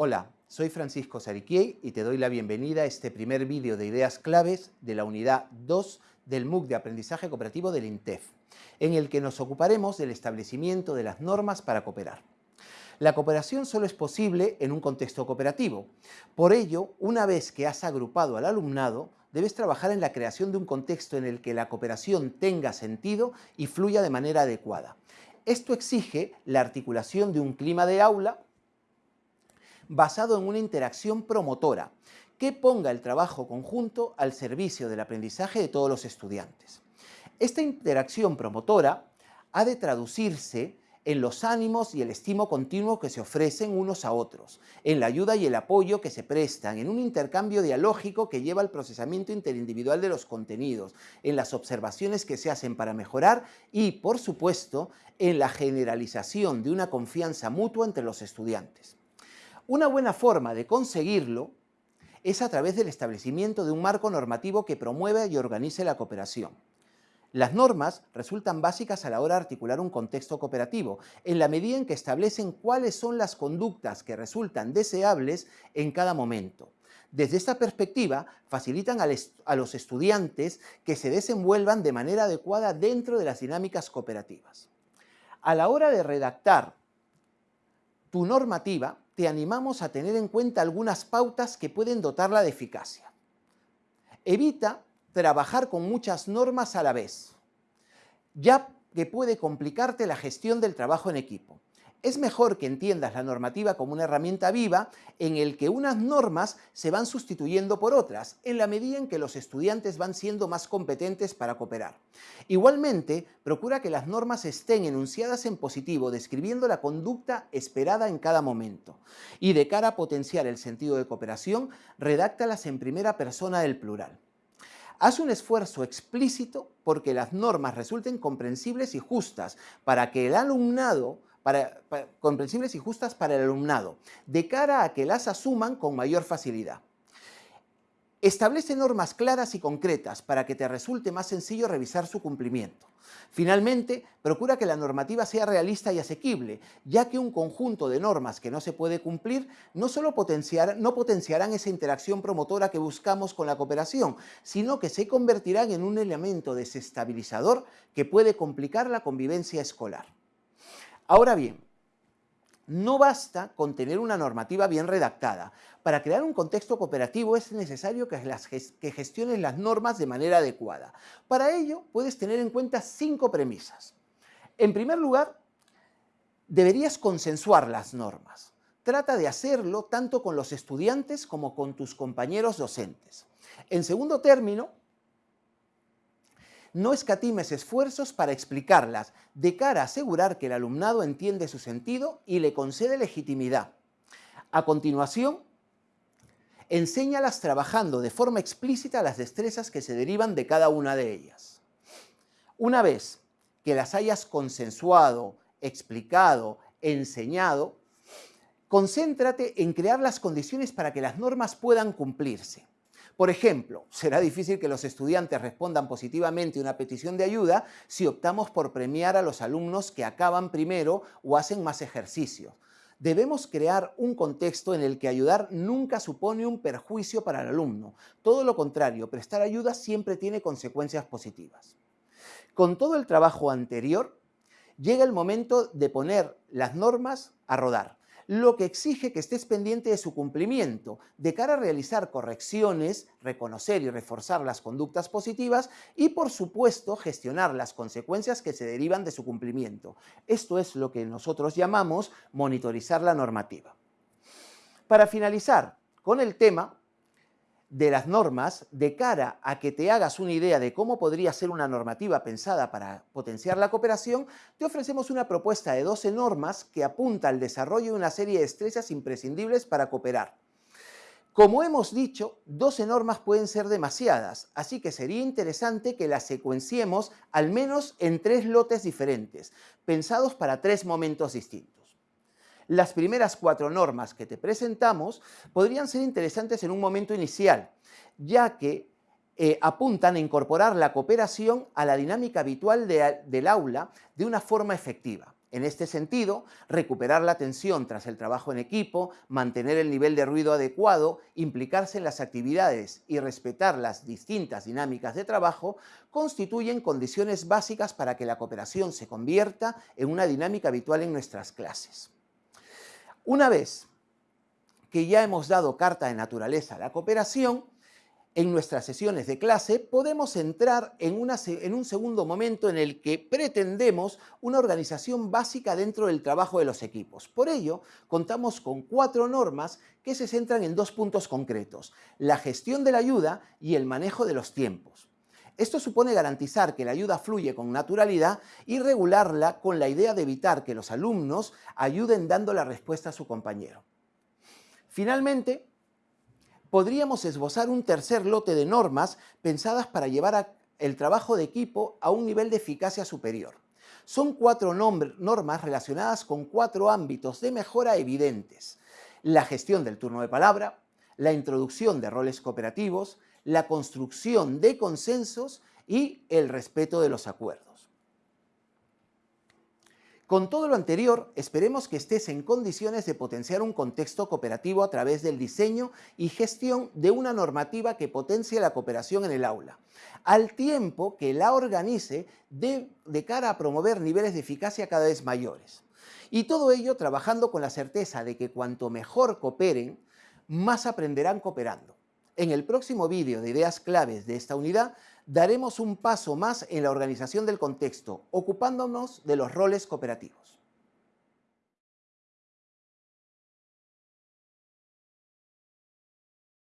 Hola, soy Francisco Sariquiei y te doy la bienvenida a este primer vídeo de ideas claves de la unidad 2 del MOOC de Aprendizaje Cooperativo del INTEF, en el que nos ocuparemos del establecimiento de las normas para cooperar. La cooperación solo es posible en un contexto cooperativo. Por ello, una vez que has agrupado al alumnado, debes trabajar en la creación de un contexto en el que la cooperación tenga sentido y fluya de manera adecuada. Esto exige la articulación de un clima de aula basado en una interacción promotora que ponga el trabajo conjunto al servicio del aprendizaje de todos los estudiantes. Esta interacción promotora ha de traducirse en los ánimos y el estimo continuo que se ofrecen unos a otros, en la ayuda y el apoyo que se prestan, en un intercambio dialógico que lleva al procesamiento interindividual de los contenidos, en las observaciones que se hacen para mejorar y, por supuesto, en la generalización de una confianza mutua entre los estudiantes. Una buena forma de conseguirlo es a través del establecimiento de un marco normativo que promueva y organice la cooperación. Las normas resultan básicas a la hora de articular un contexto cooperativo, en la medida en que establecen cuáles son las conductas que resultan deseables en cada momento. Desde esta perspectiva, facilitan a los estudiantes que se desenvuelvan de manera adecuada dentro de las dinámicas cooperativas. A la hora de redactar tu normativa, te animamos a tener en cuenta algunas pautas que pueden dotarla de eficacia. Evita trabajar con muchas normas a la vez, ya que puede complicarte la gestión del trabajo en equipo es mejor que entiendas la normativa como una herramienta viva en el que unas normas se van sustituyendo por otras, en la medida en que los estudiantes van siendo más competentes para cooperar. Igualmente, procura que las normas estén enunciadas en positivo, describiendo la conducta esperada en cada momento. Y de cara a potenciar el sentido de cooperación, redáctalas en primera persona del plural. Haz un esfuerzo explícito porque las normas resulten comprensibles y justas para que el alumnado comprensibles y justas para el alumnado, de cara a que las asuman con mayor facilidad. Establece normas claras y concretas para que te resulte más sencillo revisar su cumplimiento. Finalmente, procura que la normativa sea realista y asequible, ya que un conjunto de normas que no se puede cumplir no solo no potenciarán esa interacción promotora que buscamos con la cooperación, sino que se convertirán en un elemento desestabilizador que puede complicar la convivencia escolar. Ahora bien, no basta con tener una normativa bien redactada. Para crear un contexto cooperativo es necesario que, gestionen las normas de manera adecuada. Para ello, puedes tener en cuenta cinco premisas. En primer lugar, deberías consensuar las normas. Trata de hacerlo tanto con los estudiantes como con tus compañeros docentes. En segundo término, no escatimes esfuerzos para explicarlas, de cara a asegurar que el alumnado entiende su sentido y le concede legitimidad. A continuación, enséñalas trabajando de forma explícita las destrezas que se derivan de cada una de ellas. Una vez que las hayas consensuado, explicado, enseñado, concéntrate en crear las condiciones para que las normas puedan cumplirse. Por ejemplo, será difícil que los estudiantes respondan positivamente una petición de ayuda si optamos por premiar a los alumnos que acaban primero o hacen más ejercicio. Debemos crear un contexto en el que ayudar nunca supone un perjuicio para el alumno. Todo lo contrario, prestar ayuda siempre tiene consecuencias positivas. Con todo el trabajo anterior, llega el momento de poner las normas a rodar lo que exige que estés pendiente de su cumplimiento, de cara a realizar correcciones, reconocer y reforzar las conductas positivas y, por supuesto, gestionar las consecuencias que se derivan de su cumplimiento. Esto es lo que nosotros llamamos monitorizar la normativa. Para finalizar con el tema, de las normas de cara a que te hagas una idea de cómo podría ser una normativa pensada para potenciar la cooperación, te ofrecemos una propuesta de 12 normas que apunta al desarrollo de una serie de destrezas imprescindibles para cooperar. Como hemos dicho, 12 normas pueden ser demasiadas, así que sería interesante que las secuenciemos al menos en tres lotes diferentes, pensados para tres momentos distintos. Las primeras cuatro normas que te presentamos podrían ser interesantes en un momento inicial, ya que eh, apuntan a incorporar la cooperación a la dinámica habitual del aula de una forma efectiva. En este sentido, recuperar la atención tras el trabajo en equipo, mantener el nivel de ruido adecuado, implicarse en las actividades y respetar las distintas dinámicas de trabajo constituyen condiciones básicas para que la cooperación se convierta en una dinámica habitual en nuestras clases. Una vez que ya hemos dado carta de naturaleza a la cooperación, en nuestras sesiones de clase podemos entrar en, en, un segundo momento en el que pretendemos una organización básica dentro del trabajo de los equipos. Por ello, contamos con cuatro normas que se centran en dos puntos concretos, la gestión de la ayuda y el manejo de los tiempos. Esto supone garantizar que la ayuda fluye con naturalidad y regularla con la idea de evitar que los alumnos ayuden dando la respuesta a su compañero. Finalmente, podríamos esbozar un tercer lote de normas pensadas para llevar el trabajo de equipo a un nivel de eficacia superior. Son cuatro normas relacionadas con cuatro ámbitos de mejora evidentes. La gestión del turno de palabra, la introducción de roles cooperativos, la construcción de consensos y el respeto de los acuerdos. Con todo lo anterior, esperemos que estés en condiciones de potenciar un contexto cooperativo a través del diseño y gestión de una normativa que potencie la cooperación en el aula, al tiempo que la organice de, de cara a promover niveles de eficacia cada vez mayores. Y todo ello trabajando con la certeza de que cuanto mejor cooperen, más aprenderán cooperando. En el próximo vídeo de ideas claves de esta unidad daremos un paso más en la organización del contexto, ocupándonos de los roles cooperativos.